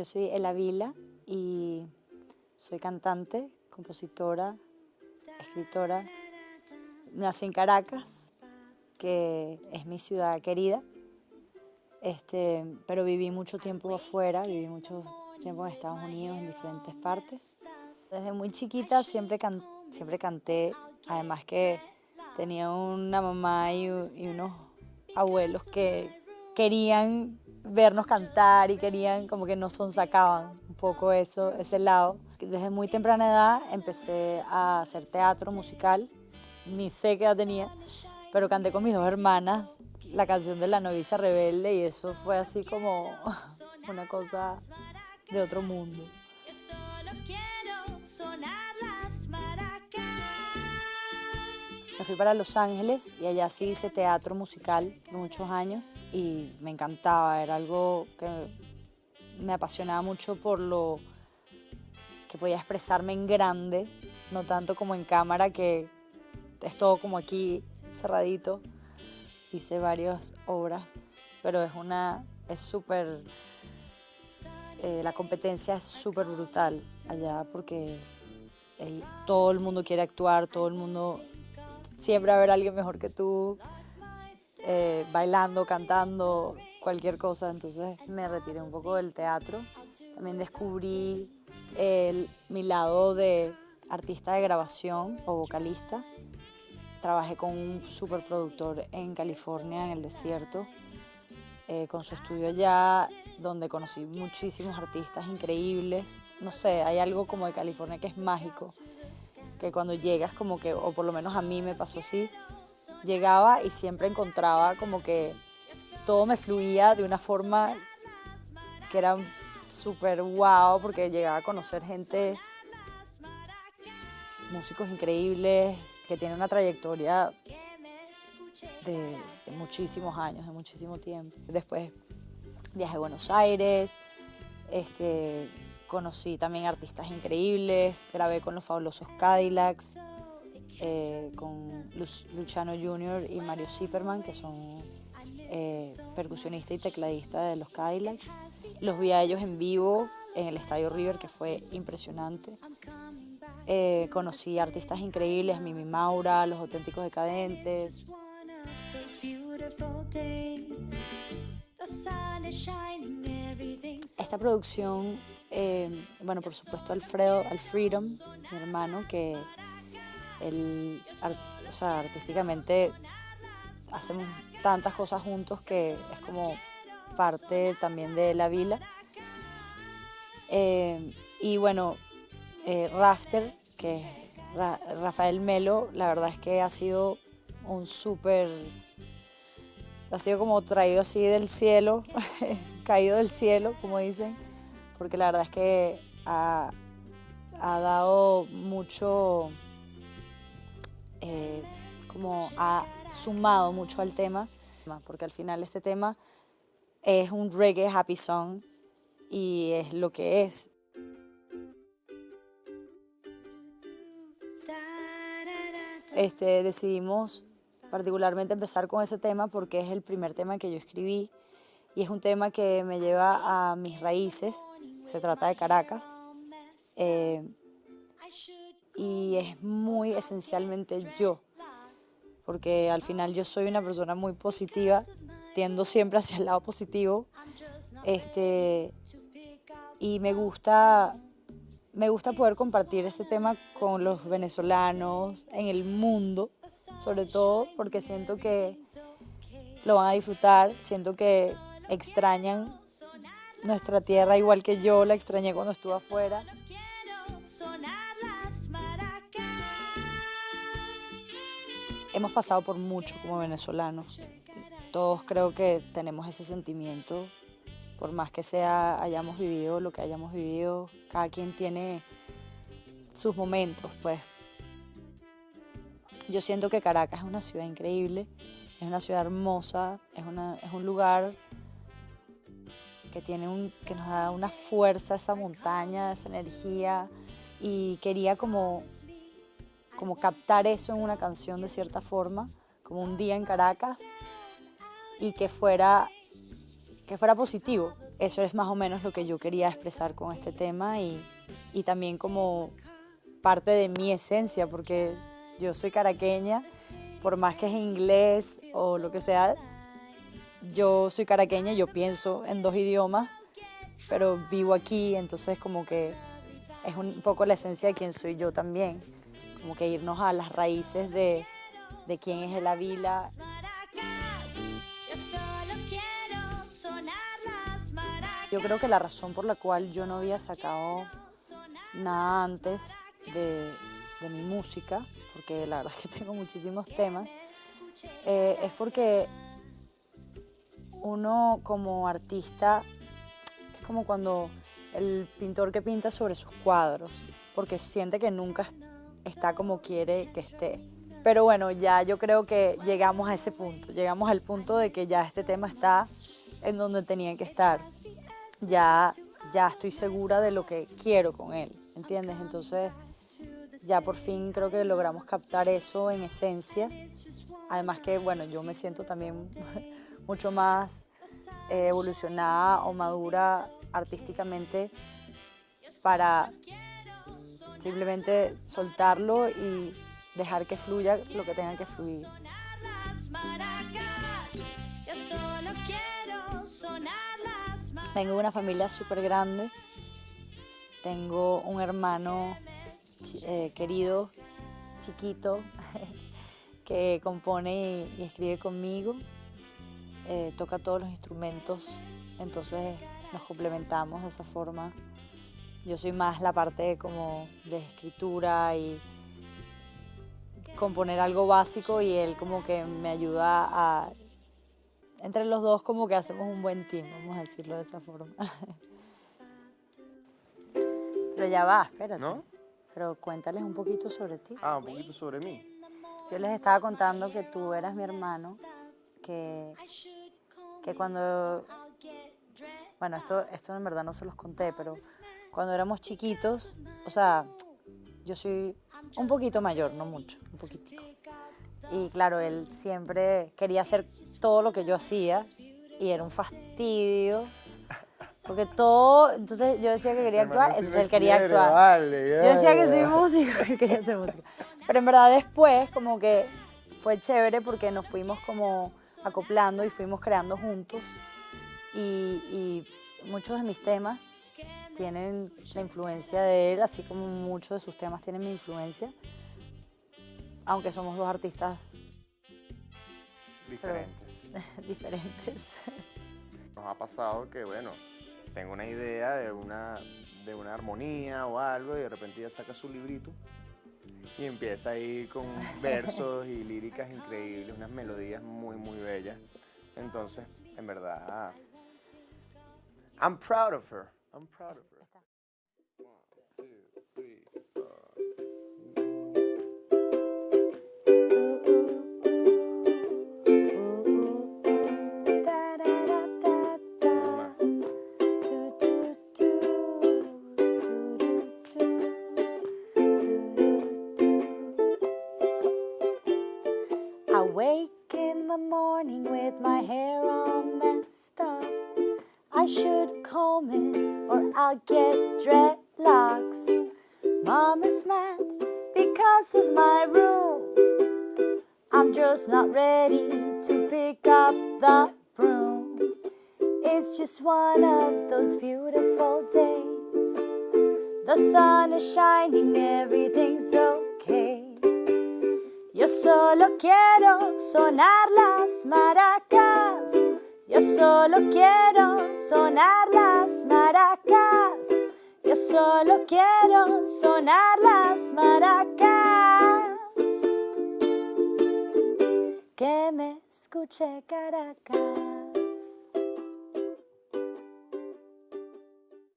Yo soy Ela Vila y soy cantante, compositora, escritora. Nací en Caracas, que es mi ciudad querida, este, pero viví mucho tiempo afuera, viví mucho tiempo en Estados Unidos, en diferentes partes. Desde muy chiquita siempre, siempre canté, además que tenía una mamá y, y unos abuelos que querían vernos cantar y querían como que nos sonsacaban un poco eso, ese lado. Desde muy temprana edad empecé a hacer teatro musical, ni sé qué edad tenía, pero canté con mis dos hermanas la canción de la novicia rebelde y eso fue así como una cosa de otro mundo. Me fui para Los Ángeles y allá sí hice teatro musical muchos años y me encantaba, era algo que me apasionaba mucho por lo que podía expresarme en grande, no tanto como en cámara, que es todo como aquí cerradito. Hice varias obras, pero es una, es súper, eh, la competencia es súper brutal allá porque todo el mundo quiere actuar, todo el mundo, siempre va a haber alguien mejor que tú, bailando, cantando, cualquier cosa. Entonces me retiré un poco del teatro. También descubrí mi lado de artista de grabación o vocalista. Trabajé con un superproductor en California, en el desierto, eh, con su estudio allá, donde conocí muchísimos artistas increíbles. No sé, hay algo como de California que es mágico, que cuando llegas como que, o por lo menos a mí me pasó así, llegaba y siempre encontraba como que todo me fluía de una forma que era súper wow, porque llegaba a conocer gente, músicos increíbles, que tienen una trayectoria de, muchísimos años, de muchísimo tiempo. Después viajé a Buenos Aires, este, conocí también artistas increíbles, grabé con los fabulosos Cadillacs, eh, con Luciano Jr. y Mario Zipperman, que son eh, percusionista y tecladista de los Cadillacs. Los vi a ellos en vivo en el Estadio River, que fue impresionante. Eh, conocí artistas increíbles, Mimi Maura, Los Auténticos Decadentes. Esta producción, bueno, por supuesto Alfredo, Alfredo, mi hermano, que él, o sea, artísticamente hacemos tantas cosas juntos que es como parte también de la vila. Eh, y bueno, eh, Rafter, que es Rafael Melo, la verdad es que ha sido un súper, ha sido como traído así del cielo, caído del cielo, como dicen, porque la verdad es que ha, ha dado mucho eh, como ha sumado mucho al tema, porque al final este tema es un reggae happy song y es lo que es. Este, decidimos particularmente empezar con ese tema porque es el primer tema que yo escribí y es un tema que me lleva a mis raíces, se trata de Caracas. Eh, y es muy esencialmente yo, porque al final yo soy una persona muy positiva, tiendo siempre hacia el lado positivo, este, y me gusta, me gusta poder compartir este tema con los venezolanos en el mundo, sobre todo porque siento que lo van a disfrutar, siento que extrañan nuestra tierra igual que yo la extrañé cuando estuve afuera. Hemos pasado por mucho como venezolanos. Todos creo que tenemos ese sentimiento, por más que sea hayamos vivido lo que hayamos vivido, cada quien tiene sus momentos, pues. Yo siento que Caracas es una ciudad increíble, es una ciudad hermosa, es, una, un lugar que, tiene un, que nos da una fuerza, esa montaña, esa energía, y quería como como captar eso en una canción de cierta forma, como un día en Caracas, y que fuera, que fuera positivo, eso es más o menos lo que yo quería expresar con este tema y, y también como parte de mi esencia, porque yo soy caraqueña, por más que es inglés o lo que sea, yo soy caraqueña, yo pienso en dos idiomas, pero vivo aquí, entonces como que es un poco la esencia de quién soy yo también, como que irnos a las raíces de, de quién es el Avila. Yo creo que la razón por la cual yo no había sacado nada antes de, mi música, porque la verdad es que tengo muchísimos temas, eh, es porque uno como artista es como cuando el pintor que pinta sobre sus cuadros, porque siente que nunca está como quiere que esté. Pero bueno, ya yo creo que llegamos a ese punto, llegamos al punto de que ya este tema está en donde tenía que estar. Ya, ya estoy segura de lo que quiero con él, ¿entiendes? Entonces ya por fin creo que logramos captar eso en esencia. Además que, bueno, yo me siento también mucho más eh, evolucionada o madura artísticamente para simplemente soltarlo y dejar que fluya lo que tenga que fluir. Vengo de una familia súper grande. Tengo un hermano eh, querido, chiquito, que compone y, escribe conmigo. Eh, toca todos los instrumentos, entonces nos complementamos de esa forma. Yo soy más la parte como de escritura y componer algo básico y él como que me ayuda a... Entre los dos como que hacemos un buen team, vamos a decirlo de esa forma. Pero ya va, espérate. ¿No? Pero cuéntales un poquito sobre ti. Ah, un poquito sobre mí. Yo les estaba contando que tú eras mi hermano, que, que cuando... Bueno, esto, esto en verdad no se los conté, pero cuando éramos chiquitos, o sea, yo soy un poquito mayor, no mucho, un poquitico. Y claro, él siempre quería hacer todo lo que yo hacía y era un fastidio porque todo, entonces yo decía que quería actuar, entonces él quería actuar. yo decía que soy músico, él quería hacer música. Pero en verdad después como que fue chévere porque nos fuimos como acoplando y fuimos creando juntos. Y, muchos de mis temas tienen la influencia de él, así como muchos de sus temas tienen mi influencia. Aunque somos dos artistas diferentes. diferentes. Nos ha pasado que, bueno, tengo una idea de una, de una armonía o algo y de repente ella saca su librito y empieza ahí con versos y líricas increíbles, unas melodías muy, muy bellas. Entonces, en verdad, I'm proud of her. I'm proud of her. One, two, three, four. I wake in the morning with my hair all messed I should comb it or I'll get dreadlocks. Mom is mad because of my room. I'm just not ready to pick up the broom. It's just one of those beautiful days. The sun is shining, everything's okay. Yo solo quiero sonar las maracas. Yo solo quiero sonar las maracas. Yo solo quiero sonar las maracas. Que me escuche Caracas.